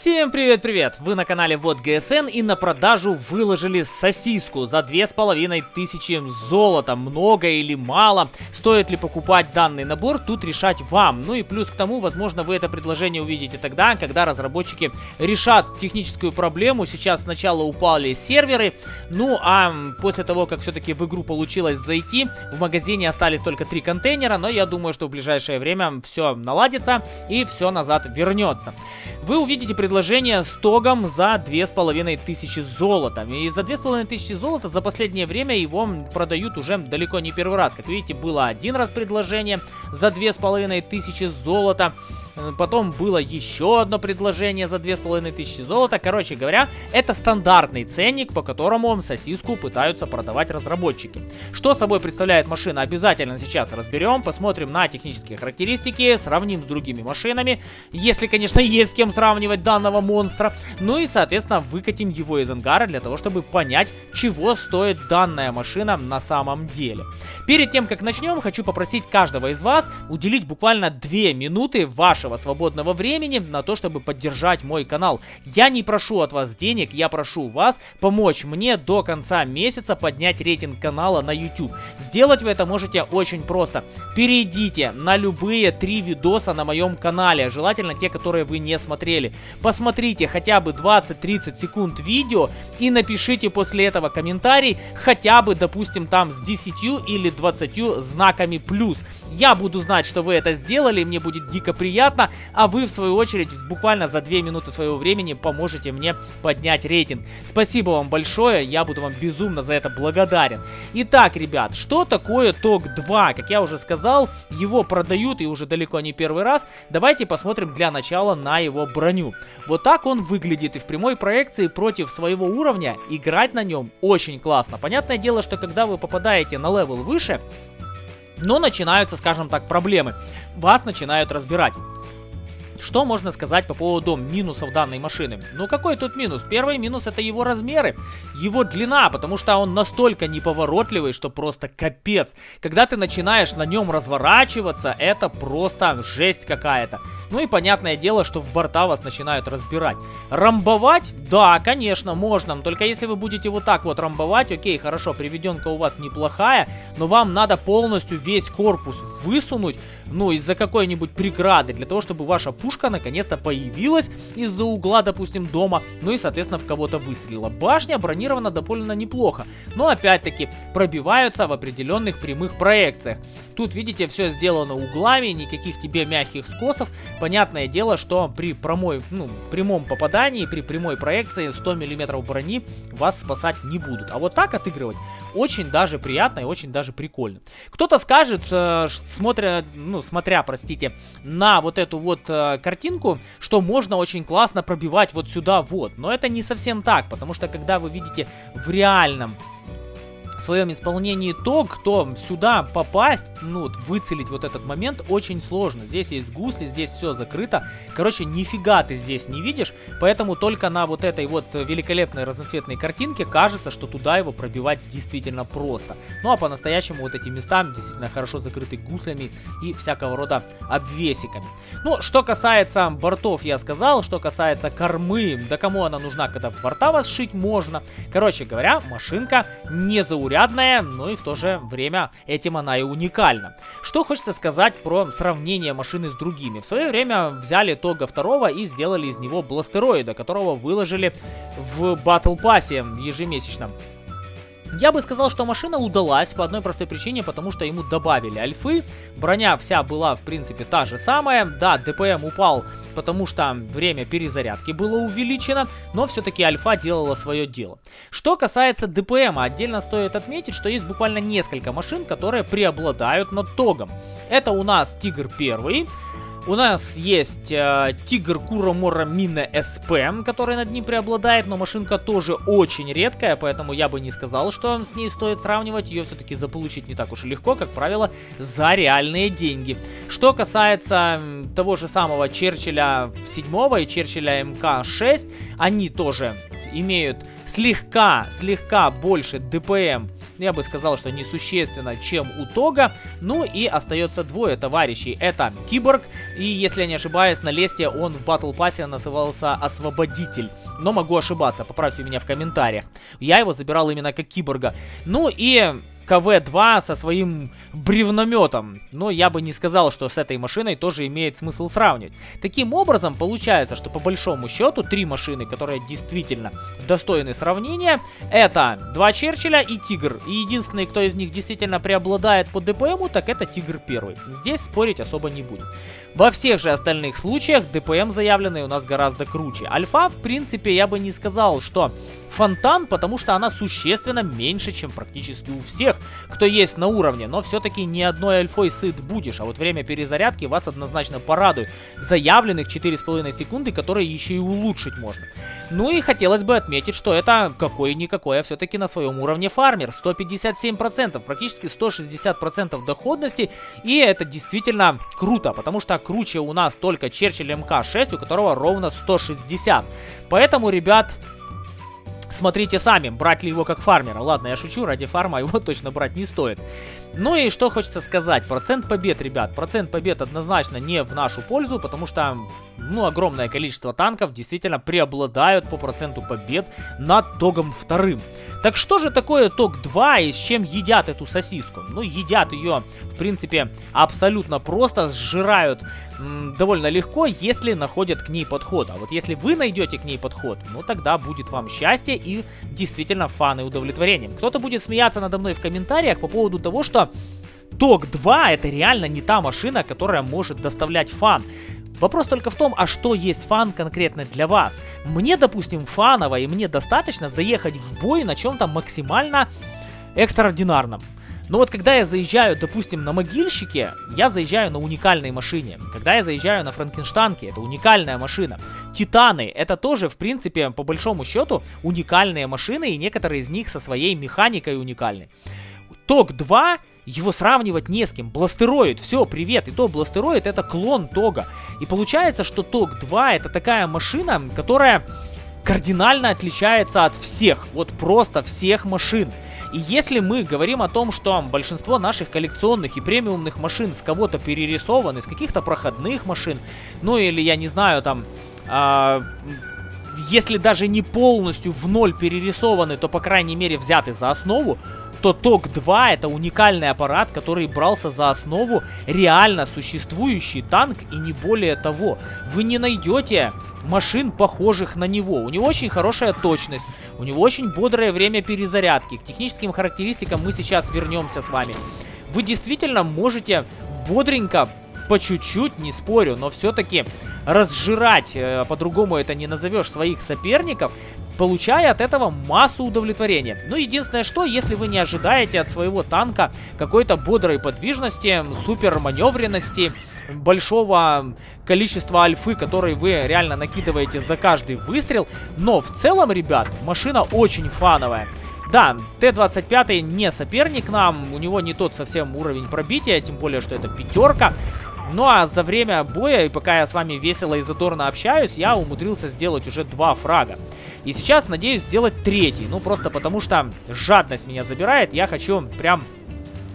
Всем привет-привет! Вы на канале Вот ГСН и на продажу выложили сосиску за две с половиной тысячи золота. Много или мало? Стоит ли покупать данный набор? Тут решать вам. Ну и плюс к тому, возможно, вы это предложение увидите тогда, когда разработчики решат техническую проблему. Сейчас сначала упали серверы, ну а после того, как все-таки в игру получилось зайти, в магазине остались только три контейнера, но я думаю, что в ближайшее время все наладится и все назад вернется. Вы увидите предложение с тогом за 2500 золота. И за 2500 золота за последнее время его продают уже далеко не первый раз. Как видите, было один раз предложение за 2500 золота. Э, потом было еще одно предложение за 2500 золота. Короче говоря, это стандартный ценник, по которому сосиску пытаются продавать разработчики. Что собой представляет машина, обязательно сейчас разберем. Посмотрим на технические характеристики, сравним с другими машинами. Если, конечно, есть с кем сравнивать данного монстра. Ну и, соответственно, выкатим его из ангара для того, чтобы понять, чего стоит данная машина на самом деле. Перед тем, как начнем, хочу попросить каждого из вас уделить буквально 2 минуты вашего вашего свободного времени на то, чтобы поддержать мой канал. Я не прошу от вас денег, я прошу вас помочь мне до конца месяца поднять рейтинг канала на YouTube. Сделать вы это можете очень просто. Перейдите на любые три видоса на моем канале, желательно те, которые вы не смотрели. Посмотрите хотя бы 20-30 секунд видео и напишите после этого комментарий, хотя бы, допустим, там с 10 или 20 знаками плюс. Я буду знать, что вы это сделали, мне будет дико приятно бесплатно, а вы, в свою очередь, буквально за 2 минуты своего времени поможете мне поднять рейтинг. Спасибо вам большое, я буду вам безумно за это благодарен. Итак, ребят, что такое TOG 2? Как я уже сказал, его продают и уже далеко не первый раз. Давайте посмотрим для начала на его броню. Вот так он выглядит и в прямой проекции против своего уровня играть на нем очень классно. Понятное дело, что когда вы попадаете на level выше, но начинаются, скажем так, проблемы. Вас начинают разбирать. Что можно сказать по поводу минусов данной машины? Ну какой тут минус? Первый минус это его размеры, его длина, потому что он настолько неповоротливый, что просто капец. Когда ты начинаешь на нем разворачиваться, это просто жесть какая-то. Ну и понятное дело, что в борта вас начинают разбирать. Рамбовать? Да, конечно, можно, только если вы будете вот так вот рамбовать, окей, хорошо, приведенка у вас неплохая, но вам надо полностью весь корпус высунуть, ну, из-за какой-нибудь преграды, для того, чтобы ваша пушка наконец-то появилась из-за угла, допустим, дома, ну и, соответственно, в кого-то выстрелила. Башня бронирована довольно неплохо, но, опять-таки, пробиваются в определенных прямых проекциях. Тут, видите, все сделано углами, никаких тебе мягких скосов. Понятное дело, что при прямой, ну, прямом попадании, при прямой проекции 100 мм брони вас спасать не будут. А вот так отыгрывать очень даже приятно и очень даже прикольно. Кто-то скажет, э, смотря, ну, ну, смотря, простите, на вот эту вот э, картинку, что можно очень классно пробивать вот сюда вот. Но это не совсем так, потому что когда вы видите в реальном в своем исполнении то, кто сюда попасть, ну, выцелить вот этот момент очень сложно. Здесь есть гусли, здесь все закрыто. Короче, нифига ты здесь не видишь, поэтому только на вот этой вот великолепной разноцветной картинке кажется, что туда его пробивать действительно просто. Ну, а по-настоящему вот эти места действительно хорошо закрыты гуслями и всякого рода обвесиками. Ну, что касается бортов, я сказал, что касается кормы, да кому она нужна, когда борта вас шить можно. Короче говоря, машинка не заурядная заурядная, но и в то же время этим она и уникальна. Что хочется сказать про сравнение машины с другими. В свое время взяли Тога 2 и сделали из него бластероида, которого выложили в Battle Pass ежемесячно. Я бы сказал, что машина удалась по одной простой причине, потому что ему добавили альфы. Броня вся была, в принципе, та же самая. Да, ДПМ упал, потому что время перезарядки было увеличено, но все-таки альфа делала свое дело. Что касается ДПМ, отдельно стоит отметить, что есть буквально несколько машин, которые преобладают над Тогом. Это у нас Тигр 1, у нас есть э, Тигр Куромора Мина СП, который над ним преобладает, но машинка тоже очень редкая, поэтому я бы не сказал, что с ней стоит сравнивать. Ее все-таки заполучить не так уж и легко, как правило, за реальные деньги. Что касается того же самого Черчилля 7 и Черчилля МК-6, они тоже имеют слегка, слегка больше ДПМ я бы сказал, что несущественно, чем у Тога. Ну и остается двое товарищей. Это Киборг, и если я не ошибаюсь, на лесте он в Батл Пассе назывался Освободитель. Но могу ошибаться, поправьте меня в комментариях. Я его забирал именно как Киборга. Ну и КВ-2 со своим бревнометом. Но я бы не сказал, что с этой машиной тоже имеет смысл сравнивать. Таким образом, получается, что по большому счету три машины, которые действительно достойны сравнения, это два Черчилля и Тигр. И единственный, кто из них действительно преобладает по ДПМу, так это Тигр первый. Здесь спорить особо не будем. Во всех же остальных случаях ДПМ заявленный у нас гораздо круче. Альфа, в принципе, я бы не сказал, что фонтан, потому что она существенно меньше, чем практически у всех, кто есть на уровне. Но все-таки не одной альфой сыт будешь, а вот время перезарядки вас однозначно порадует. Заявленных 4,5 секунды, которые еще и улучшить можно. Ну и хотелось бы отметить, что это какой-никакой, а все-таки на своем уровне фармер. 157%, практически 160% доходности. И это действительно круто, потому что круче у нас только Черчилль МК-6, у которого ровно 160. Поэтому, ребят, Смотрите сами, брать ли его как фармера. Ладно, я шучу, ради фарма его точно брать не стоит. Ну и что хочется сказать. Процент побед, ребят. Процент побед однозначно не в нашу пользу, потому что, ну, огромное количество танков действительно преобладают по проценту побед над Тогом вторым. Так что же такое ТОК-2 и с чем едят эту сосиску? Ну, едят ее, в принципе, абсолютно просто, сжирают довольно легко, если находят к ней подход. А вот если вы найдете к ней подход, ну, тогда будет вам счастье и действительно фан и удовлетворением. Кто-то будет смеяться надо мной в комментариях по поводу того, что ТОК-2 это реально не та машина, которая может доставлять фан. Вопрос только в том, а что есть фан конкретно для вас. Мне, допустим, фаново и мне достаточно заехать в бой на чем-то максимально экстраординарном. Но вот когда я заезжаю, допустим, на могильщике, я заезжаю на уникальной машине. Когда я заезжаю на Франкенштанке, это уникальная машина. Титаны, это тоже, в принципе, по большому счету, уникальные машины, и некоторые из них со своей механикой уникальны. ТОК-2, его сравнивать не с кем. Бластероид, все, привет. И то Бластероид это клон Тога. И получается, что ТОК-2 это такая машина, которая кардинально отличается от всех. Вот просто всех машин. И если мы говорим о том, что большинство наших коллекционных и премиумных машин с кого-то перерисованы, с каких-то проходных машин, ну или я не знаю, там... Э, если даже не полностью в ноль перерисованы, то по крайней мере взяты за основу, то ТОК-2 это уникальный аппарат, который брался за основу реально существующий танк и не более того. Вы не найдете машин, похожих на него. У него очень хорошая точность, у него очень бодрое время перезарядки. К техническим характеристикам мы сейчас вернемся с вами. Вы действительно можете бодренько по чуть-чуть, не спорю, но все-таки разжирать, э, по-другому это не назовешь, своих соперников, получая от этого массу удовлетворения. Ну, единственное что, если вы не ожидаете от своего танка какой-то бодрой подвижности, супер маневренности, большого количества альфы, которые вы реально накидываете за каждый выстрел, но в целом, ребят, машина очень фановая. Да, Т-25 не соперник нам, у него не тот совсем уровень пробития, тем более, что это пятерка. Ну а за время боя, и пока я с вами весело и задорно общаюсь, я умудрился сделать уже два фрага. И сейчас надеюсь сделать третий, ну просто потому что жадность меня забирает, я хочу прям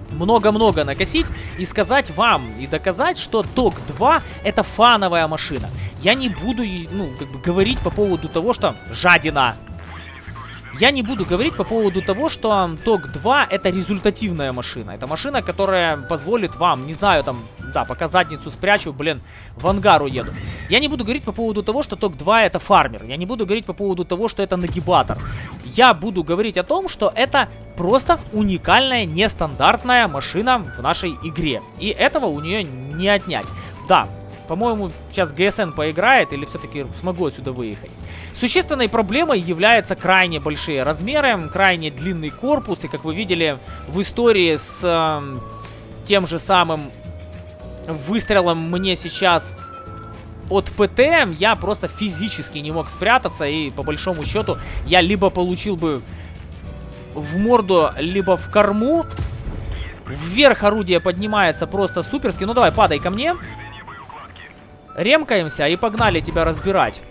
много-много накосить и сказать вам и доказать, что ТОК-2 это фановая машина. Я не буду, ну, как бы говорить по поводу того, что жадина, я не буду говорить по поводу того, что ТОК-2 это результативная машина. Это машина, которая позволит вам, не знаю, там, да, пока задницу спрячу, блин, в ангар уеду. Я не буду говорить по поводу того, что ТОК-2 это фармер. Я не буду говорить по поводу того, что это нагибатор. Я буду говорить о том, что это просто уникальная, нестандартная машина в нашей игре. И этого у нее не отнять. Да, по-моему, сейчас ГСН поиграет или все-таки смогу отсюда выехать. Существенной проблемой являются крайне большие размеры, крайне длинный корпус. И как вы видели в истории с э, тем же самым выстрелом мне сейчас от ПТ, я просто физически не мог спрятаться. И по большому счету я либо получил бы в морду, либо в корму. Вверх орудие поднимается просто суперски. Ну давай, падай ко мне. Ремкаемся и погнали тебя разбирать.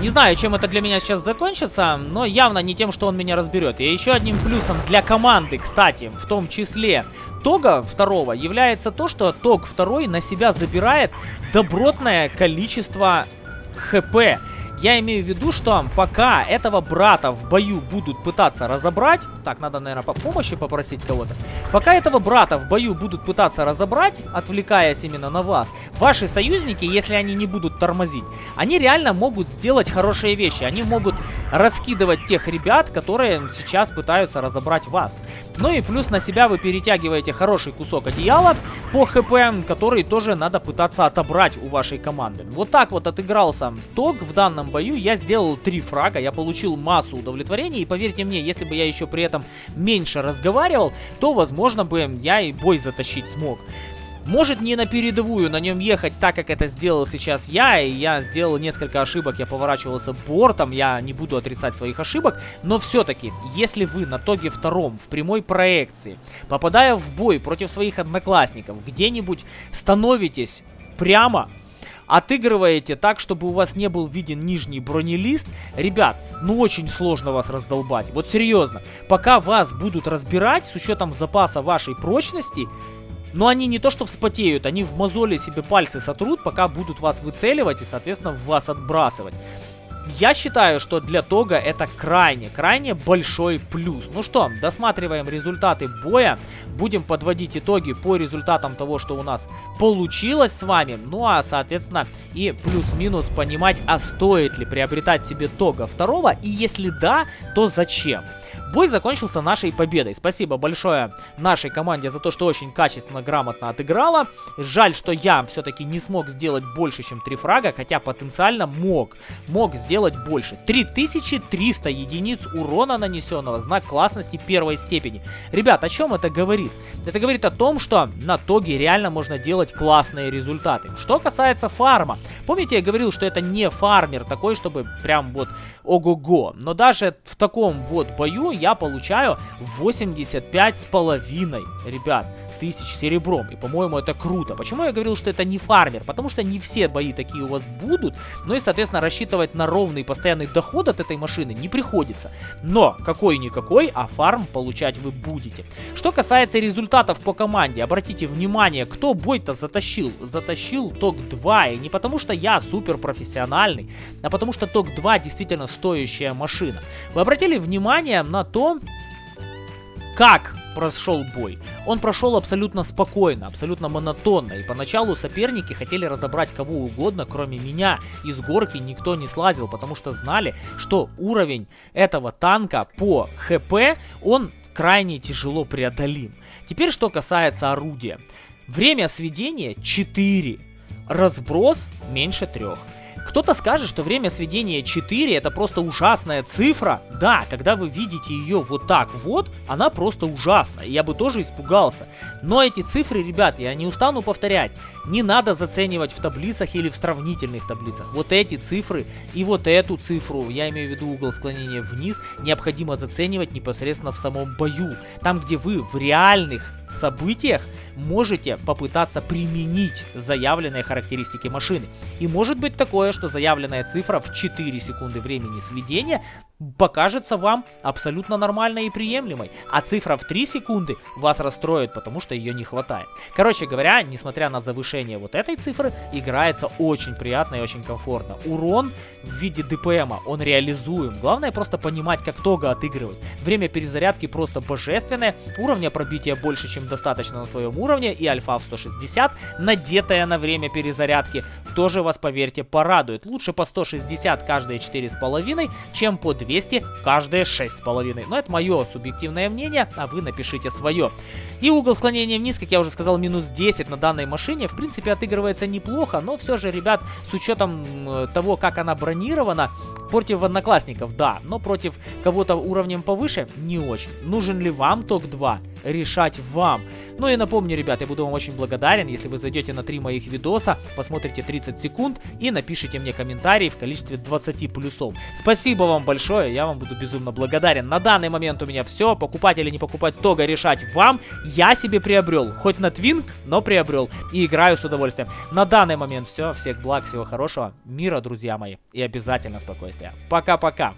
Не знаю, чем это для меня сейчас закончится, но явно не тем, что он меня разберет. И еще одним плюсом для команды, кстати, в том числе Тога второго является то, что Тог второй на себя забирает добротное количество ХП. Я имею в виду, что пока этого брата в бою будут пытаться разобрать... Так, надо, наверное, по помощи попросить кого-то. Пока этого брата в бою будут пытаться разобрать, отвлекаясь именно на вас, ваши союзники, если они не будут тормозить, они реально могут сделать хорошие вещи. Они могут раскидывать тех ребят, которые сейчас пытаются разобрать вас. Ну и плюс на себя вы перетягиваете хороший кусок одеяла по хп, который тоже надо пытаться отобрать у вашей команды. Вот так вот отыгрался Тог в данном бою я сделал три фрага, я получил массу удовлетворения, и поверьте мне, если бы я еще при этом меньше разговаривал, то, возможно бы, я и бой затащить смог. Может не на передовую на нем ехать так, как это сделал сейчас я, и я сделал несколько ошибок, я поворачивался бортом, я не буду отрицать своих ошибок, но все-таки, если вы на тоге втором, в прямой проекции, попадая в бой против своих одноклассников, где-нибудь становитесь прямо отыгрываете так, чтобы у вас не был виден нижний бронелист, ребят, ну очень сложно вас раздолбать. Вот серьезно, пока вас будут разбирать с учетом запаса вашей прочности, но они не то что вспотеют, они в мозоле себе пальцы сотрут, пока будут вас выцеливать и, соответственно, вас отбрасывать. Я считаю, что для Тога это крайне, крайне большой плюс. Ну что, досматриваем результаты боя. Будем подводить итоги по результатам того, что у нас получилось с вами. Ну а, соответственно, и плюс-минус понимать, а стоит ли приобретать себе Тога второго. И если да, то зачем? Бой закончился нашей победой. Спасибо большое нашей команде за то, что очень качественно, грамотно отыграла. Жаль, что я все-таки не смог сделать больше, чем 3 фрага, хотя потенциально мог. Мог сделать больше. 3300 единиц урона нанесенного, знак классности первой степени. Ребят, о чем это говорит? Это говорит о том, что на тоге реально можно делать классные результаты. Что касается фарма. Помните, я говорил, что это не фармер такой, чтобы прям вот ого-го. Но даже в таком вот бою я получаю 85 с половиной, ребят тысяч серебром. И, по-моему, это круто. Почему я говорил, что это не фармер? Потому что не все бои такие у вас будут. Ну и, соответственно, рассчитывать на ровный постоянный доход от этой машины не приходится. Но какой-никакой, а фарм получать вы будете. Что касается результатов по команде, обратите внимание, кто бой-то затащил. Затащил ТОК-2. И не потому, что я супер профессиональный, а потому что ТОК-2 действительно стоящая машина. Вы обратили внимание на то, как прошел бой. Он прошел абсолютно спокойно, абсолютно монотонно, и поначалу соперники хотели разобрать кого угодно, кроме меня. Из горки никто не слазил, потому что знали, что уровень этого танка по ХП, он крайне тяжело преодолим. Теперь что касается орудия. Время сведения 4, разброс меньше 3. Кто-то скажет, что время сведения 4 это просто ужасная цифра. Да, когда вы видите ее вот так вот, она просто ужасна. И я бы тоже испугался. Но эти цифры, ребят, я не устану повторять, не надо заценивать в таблицах или в сравнительных таблицах. Вот эти цифры и вот эту цифру, я имею в виду угол склонения вниз, необходимо заценивать непосредственно в самом бою. Там, где вы в реальных событиях можете попытаться применить заявленные характеристики машины. И может быть такое, что заявленная цифра в 4 секунды времени сведения покажется вам абсолютно нормальной и приемлемой, а цифра в 3 секунды вас расстроит, потому что ее не хватает. Короче говоря, несмотря на завышение вот этой цифры, играется очень приятно и очень комфортно. Урон в виде ДПМа, он реализуем. Главное просто понимать, как Тога отыгрывать. Время перезарядки просто божественное, уровня пробития больше, чем достаточно на своем уровне, и альфа в 160, надетая на время перезарядки, тоже вас, поверьте, порадует. Лучше по 160 каждые 4,5, чем по 2 200 каждые 6,5. Но это мое субъективное мнение, а вы напишите свое. И угол склонения вниз, как я уже сказал, минус 10 на данной машине. В принципе, отыгрывается неплохо, но все же, ребят, с учетом того, как она бронирована, против одноклассников, да, но против кого-то уровнем повыше, не очень. Нужен ли вам ТОК-2? Решать вам. Ну и напомню, ребят, я буду вам очень благодарен, если вы зайдете на три моих видоса, посмотрите 30 секунд и напишите мне комментарий в количестве 20 плюсов. Спасибо вам большое, я вам буду безумно благодарен. На данный момент у меня все, покупать или не покупать Тога решать вам. Я себе приобрел, хоть на Твинг, но приобрел и играю с удовольствием. На данный момент все, всех благ, всего хорошего, мира, друзья мои, и обязательно спокойствия. Пока-пока.